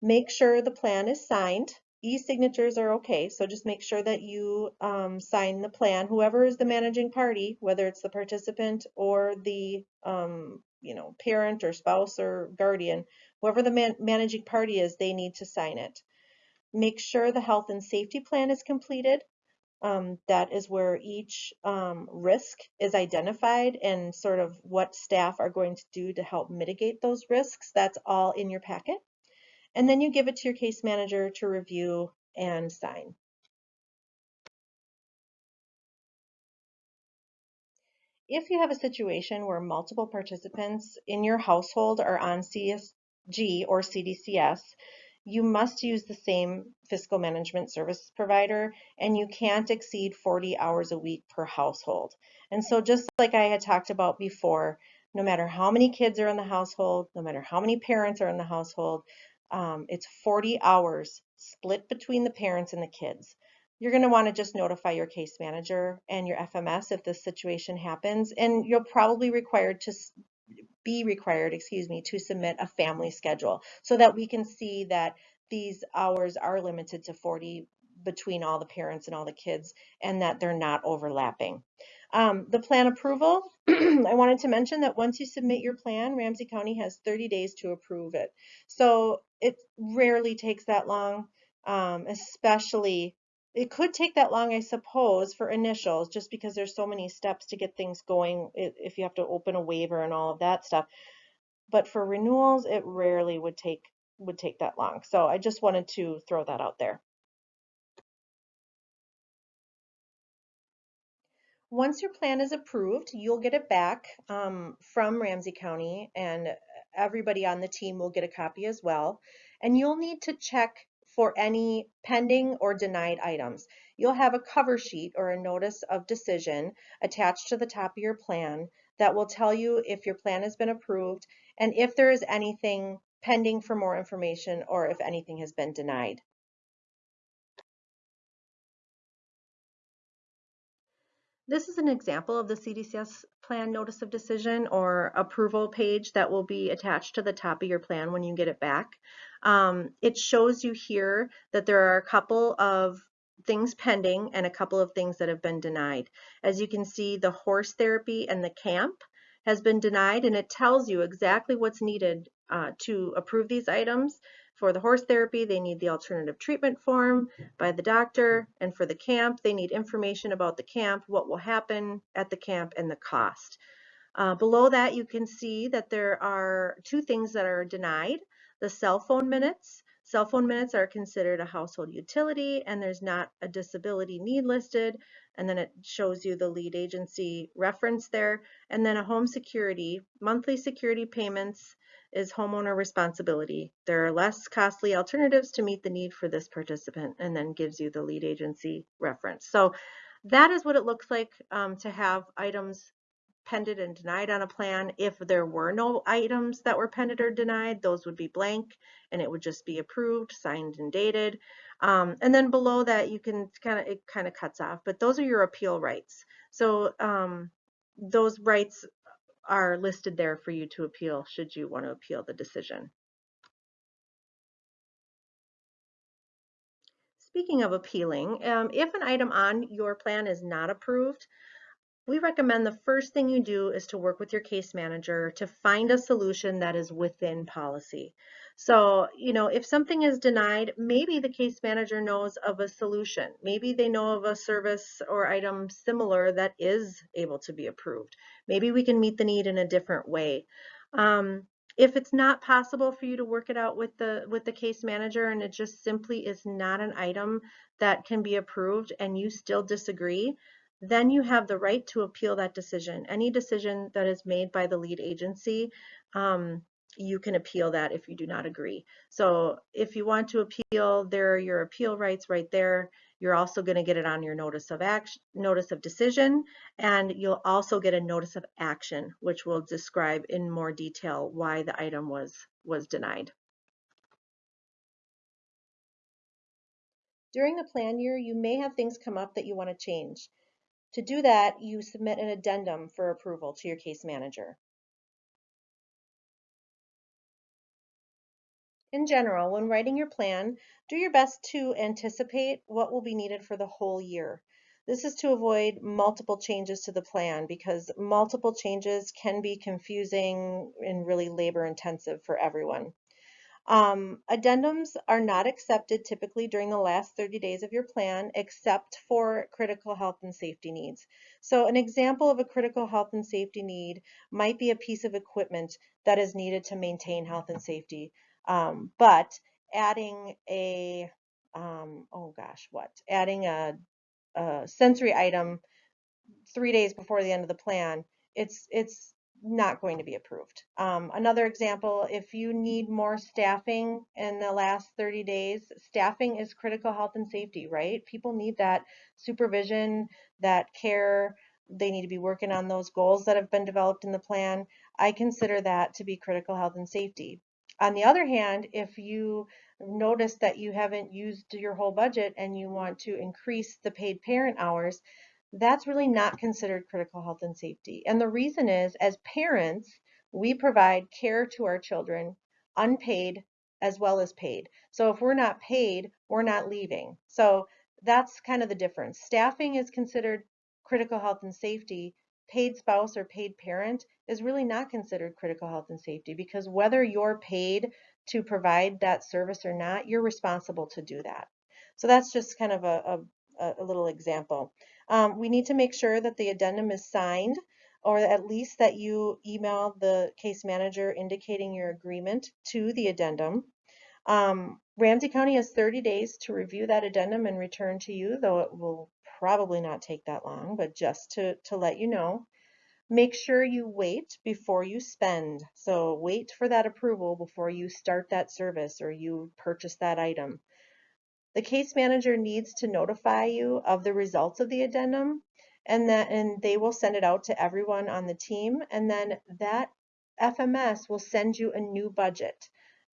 Make sure the plan is signed. E-signatures are okay, so just make sure that you um, sign the plan. Whoever is the managing party, whether it's the participant or the um, you know parent or spouse or guardian, Whoever the man managing party is, they need to sign it. Make sure the health and safety plan is completed. Um, that is where each um, risk is identified and sort of what staff are going to do to help mitigate those risks. That's all in your packet. And then you give it to your case manager to review and sign. If you have a situation where multiple participants in your household are on CS G or CDCS, you must use the same fiscal management service provider and you can't exceed 40 hours a week per household. And so just like I had talked about before, no matter how many kids are in the household, no matter how many parents are in the household, um, it's 40 hours split between the parents and the kids. You're going to want to just notify your case manager and your FMS if this situation happens, and you'll probably required to be required, excuse me, to submit a family schedule so that we can see that these hours are limited to 40 between all the parents and all the kids and that they're not overlapping. Um, the plan approval, I wanted to mention that once you submit your plan, Ramsey County has 30 days to approve it. So it rarely takes that long, um, especially it could take that long, I suppose, for initials, just because there's so many steps to get things going if you have to open a waiver and all of that stuff. But for renewals, it rarely would take would take that long. So I just wanted to throw that out there. Once your plan is approved, you'll get it back um, from Ramsey County and everybody on the team will get a copy as well. And you'll need to check for any pending or denied items. You'll have a cover sheet or a notice of decision attached to the top of your plan that will tell you if your plan has been approved and if there is anything pending for more information or if anything has been denied. This is an example of the CDCS plan notice of decision or approval page that will be attached to the top of your plan when you get it back. Um, it shows you here that there are a couple of things pending and a couple of things that have been denied. As you can see, the horse therapy and the camp has been denied and it tells you exactly what's needed uh, to approve these items. For the horse therapy, they need the alternative treatment form by the doctor, and for the camp, they need information about the camp, what will happen at the camp, and the cost. Uh, below that, you can see that there are two things that are denied. The cell phone minutes, cell phone minutes are considered a household utility and there's not a disability need listed. And then it shows you the lead agency reference there. And then a home security, monthly security payments is homeowner responsibility. There are less costly alternatives to meet the need for this participant and then gives you the lead agency reference. So that is what it looks like um, to have items pended and denied on a plan. If there were no items that were pended or denied, those would be blank and it would just be approved, signed and dated. Um, and then below that, you can kind of, it kind of cuts off, but those are your appeal rights. So um, those rights are listed there for you to appeal should you want to appeal the decision. Speaking of appealing, um, if an item on your plan is not approved, we recommend the first thing you do is to work with your case manager to find a solution that is within policy. So, you know, if something is denied, maybe the case manager knows of a solution. Maybe they know of a service or item similar that is able to be approved. Maybe we can meet the need in a different way. Um, if it's not possible for you to work it out with the with the case manager and it just simply is not an item that can be approved and you still disagree, then you have the right to appeal that decision. Any decision that is made by the lead agency, um, you can appeal that if you do not agree. So if you want to appeal, there are your appeal rights right there. You're also going to get it on your notice of action, notice of decision, and you'll also get a notice of action, which will describe in more detail why the item was was denied. During the plan year, you may have things come up that you want to change. To do that, you submit an addendum for approval to your case manager. In general, when writing your plan, do your best to anticipate what will be needed for the whole year. This is to avoid multiple changes to the plan because multiple changes can be confusing and really labor intensive for everyone. Um, addendums are not accepted typically during the last 30 days of your plan except for critical health and safety needs. So an example of a critical health and safety need might be a piece of equipment that is needed to maintain health and safety. Um, but adding a, um, oh gosh, what? Adding a, a sensory item three days before the end of the plan, it's, it's not going to be approved. Um, another example, if you need more staffing in the last 30 days, staffing is critical health and safety, right? People need that supervision, that care. They need to be working on those goals that have been developed in the plan. I consider that to be critical health and safety. On the other hand, if you notice that you haven't used your whole budget and you want to increase the paid parent hours, that's really not considered critical health and safety. And the reason is, as parents, we provide care to our children unpaid as well as paid. So if we're not paid, we're not leaving. So that's kind of the difference. Staffing is considered critical health and safety. Paid spouse or paid parent is really not considered critical health and safety because whether you're paid to provide that service or not, you're responsible to do that. So that's just kind of a, a, a little example. Um, we need to make sure that the addendum is signed or at least that you email the case manager indicating your agreement to the addendum. Um, Ramsey County has 30 days to review that addendum and return to you, though it will probably not take that long, but just to, to let you know. Make sure you wait before you spend. So wait for that approval before you start that service or you purchase that item. The case manager needs to notify you of the results of the addendum and that and they will send it out to everyone on the team and then that FMS will send you a new budget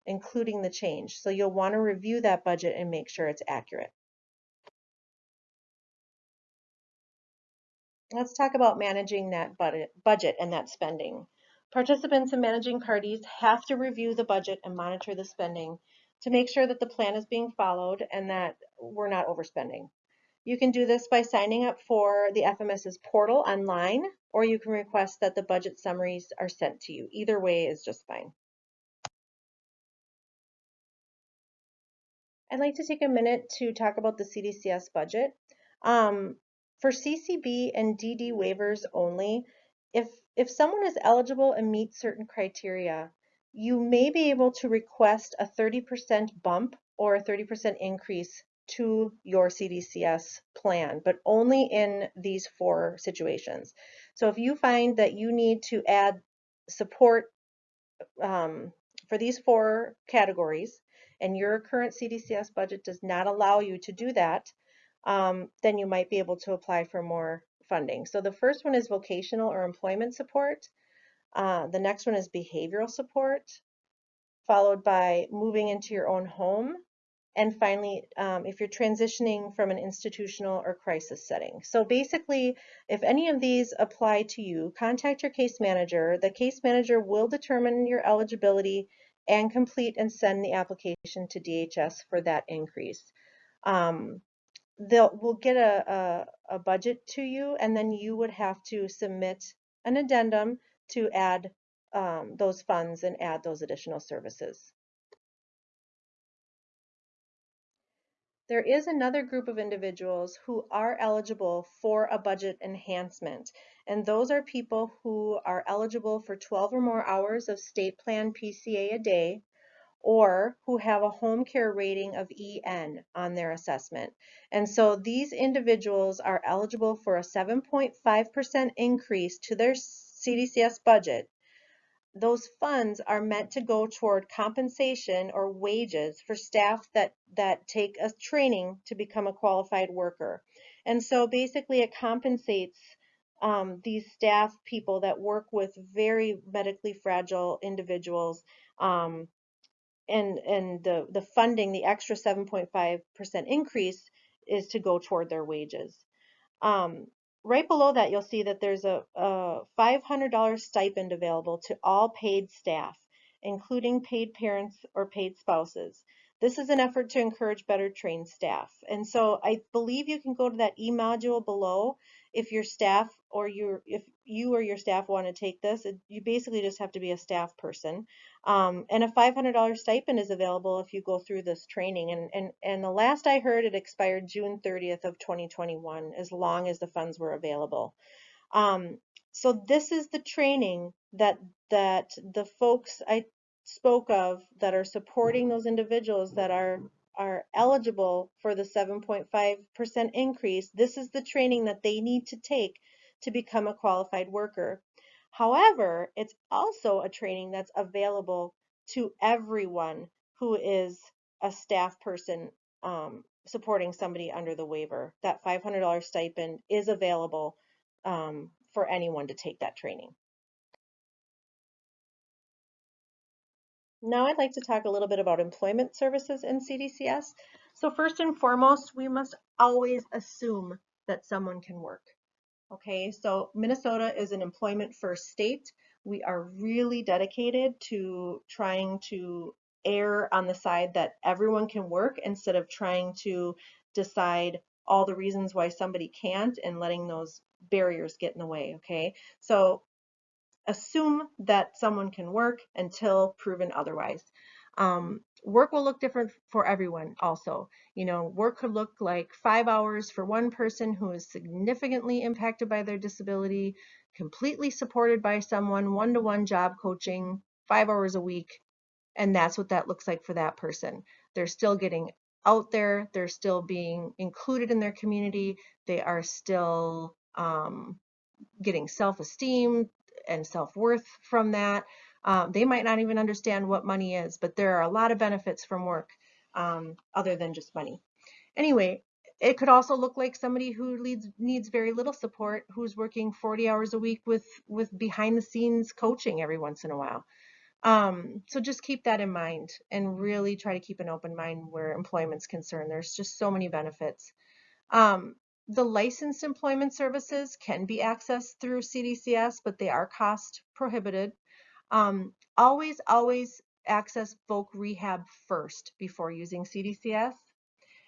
including the change. So you'll want to review that budget and make sure it's accurate. Let's talk about managing that budget and that spending. Participants and managing parties have to review the budget and monitor the spending to make sure that the plan is being followed and that we're not overspending. You can do this by signing up for the FMS's portal online, or you can request that the budget summaries are sent to you. Either way is just fine. I'd like to take a minute to talk about the CDCS budget. Um, for CCB and DD waivers only, if, if someone is eligible and meets certain criteria, you may be able to request a 30% bump or a 30% increase to your CDCS plan, but only in these four situations. So if you find that you need to add support um, for these four categories and your current CDCS budget does not allow you to do that, um, then you might be able to apply for more funding. So the first one is vocational or employment support. Uh, the next one is behavioral support, followed by moving into your own home. And finally, um, if you're transitioning from an institutional or crisis setting. So basically, if any of these apply to you, contact your case manager. The case manager will determine your eligibility and complete and send the application to DHS for that increase. Um, they'll we'll get a, a, a budget to you and then you would have to submit an addendum to add um, those funds and add those additional services. There is another group of individuals who are eligible for a budget enhancement, and those are people who are eligible for 12 or more hours of state plan PCA a day, or who have a home care rating of EN on their assessment. And so these individuals are eligible for a 7.5% increase to their CDCS budget. Those funds are meant to go toward compensation or wages for staff that, that take a training to become a qualified worker. And so basically it compensates um, these staff people that work with very medically fragile individuals um, and and the the funding, the extra 7.5% increase is to go toward their wages. Um, right below that, you'll see that there's a, a $500 stipend available to all paid staff, including paid parents or paid spouses. This is an effort to encourage better trained staff. And so I believe you can go to that e-module below if your staff or your if you or your staff want to take this. You basically just have to be a staff person. Um, and a $500 stipend is available if you go through this training. And, and, and the last I heard, it expired June 30th of 2021, as long as the funds were available. Um, so this is the training that that the folks I spoke of that are supporting those individuals that are are eligible for the 7.5% increase, this is the training that they need to take to become a qualified worker. However, it's also a training that's available to everyone who is a staff person um, supporting somebody under the waiver. That $500 stipend is available um, for anyone to take that training. Now I'd like to talk a little bit about employment services in CDCS. So first and foremost, we must always assume that someone can work. Okay, so Minnesota is an employment first state. We are really dedicated to trying to err on the side that everyone can work instead of trying to decide all the reasons why somebody can't and letting those barriers get in the way, okay? So assume that someone can work until proven otherwise. Um, work will look different for everyone also. You know, work could look like five hours for one person who is significantly impacted by their disability, completely supported by someone, one-to-one -one job coaching, five hours a week, and that's what that looks like for that person. They're still getting out there, they're still being included in their community, they are still um, getting self-esteem, and self-worth from that. Um, they might not even understand what money is, but there are a lot of benefits from work um, other than just money. Anyway, it could also look like somebody who leads, needs very little support, who's working 40 hours a week with, with behind the scenes coaching every once in a while. Um, so just keep that in mind and really try to keep an open mind where employment's concerned. There's just so many benefits. Um, the licensed employment services can be accessed through CDCS, but they are cost prohibited. Um, always, always access Voc Rehab first before using CDCS.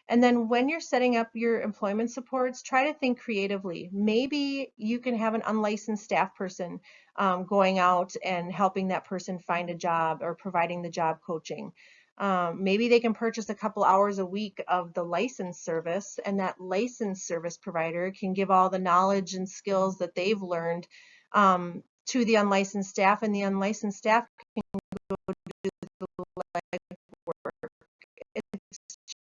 And then when you're setting up your employment supports, try to think creatively. Maybe you can have an unlicensed staff person um, going out and helping that person find a job or providing the job coaching. Um, maybe they can purchase a couple hours a week of the license service and that license service provider can give all the knowledge and skills that they've learned um, to the unlicensed staff, and the unlicensed staff can go do the legwork. It's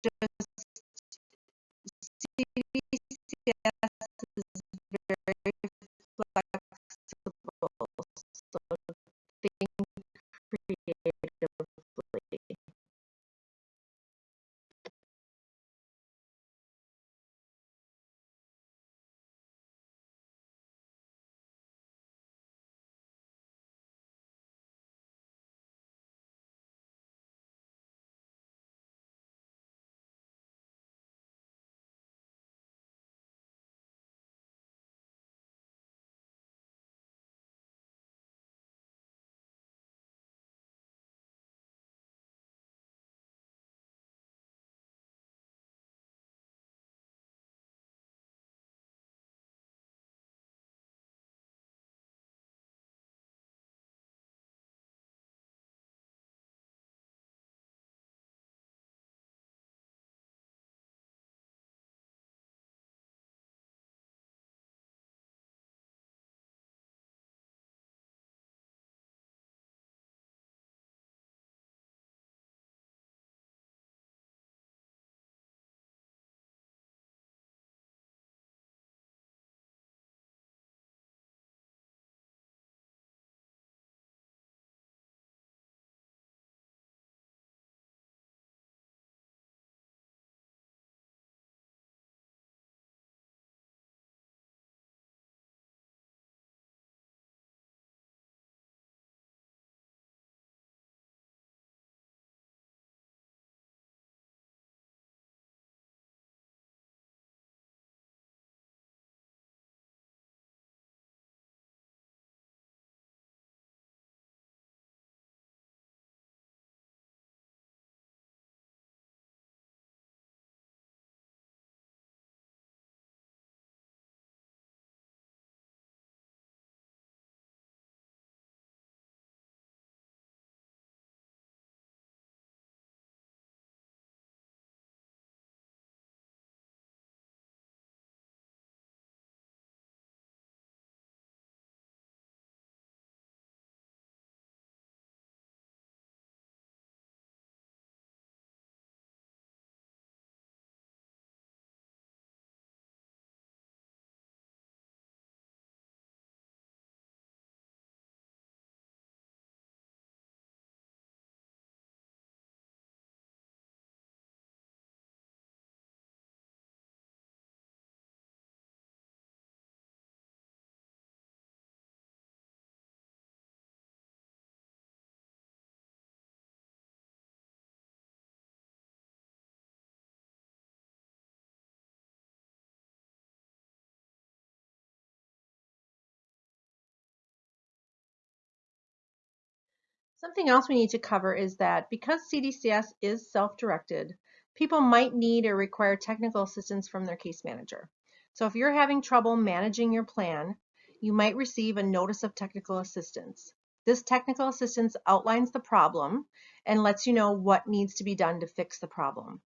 Something else we need to cover is that because CDCS is self-directed, people might need or require technical assistance from their case manager. So if you're having trouble managing your plan, you might receive a notice of technical assistance. This technical assistance outlines the problem and lets you know what needs to be done to fix the problem.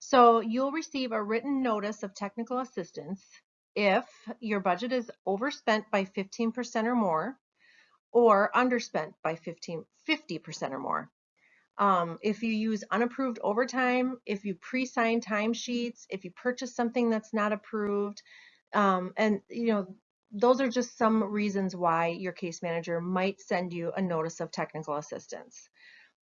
So you'll receive a written notice of technical assistance if your budget is overspent by 15% or more, or underspent by 15, 50% or more. Um, if you use unapproved overtime, if you pre-sign timesheets, if you purchase something that's not approved, um, and you know, those are just some reasons why your case manager might send you a notice of technical assistance.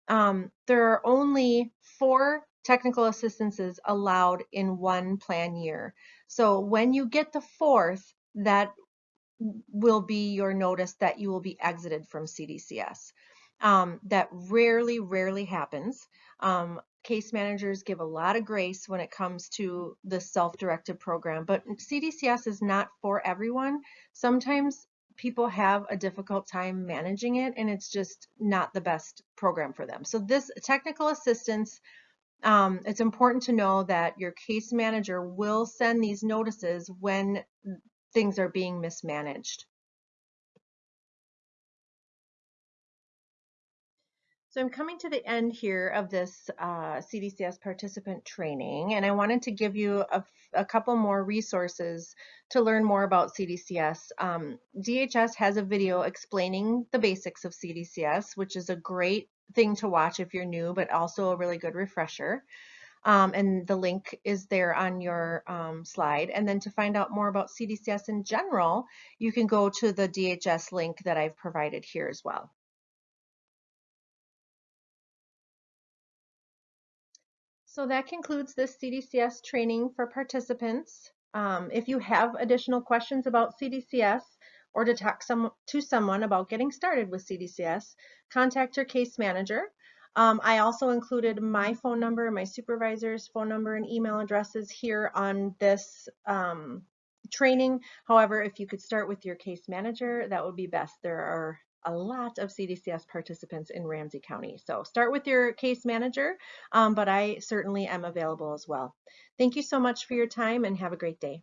Um, there are only four technical assistances allowed in one plan year. So when you get the fourth, that will be your notice that you will be exited from CDCS. Um, that rarely, rarely happens. Um, case managers give a lot of grace when it comes to the self-directed program, but CDCS is not for everyone. Sometimes people have a difficult time managing it and it's just not the best program for them. So this technical assistance, um, it's important to know that your case manager will send these notices when things are being mismanaged. So I'm coming to the end here of this uh, CDCS participant training, and I wanted to give you a, a couple more resources to learn more about CDCS. Um, DHS has a video explaining the basics of CDCS, which is a great thing to watch if you're new, but also a really good refresher. Um, and the link is there on your um, slide. And then to find out more about CDCS in general, you can go to the DHS link that I've provided here as well. So that concludes this CDCS training for participants. Um, if you have additional questions about CDCS or to talk some, to someone about getting started with CDCS, contact your case manager. Um, I also included my phone number, my supervisor's phone number and email addresses here on this um, training. However, if you could start with your case manager, that would be best. There are a lot of CDCS participants in Ramsey County. So start with your case manager, um, but I certainly am available as well. Thank you so much for your time and have a great day.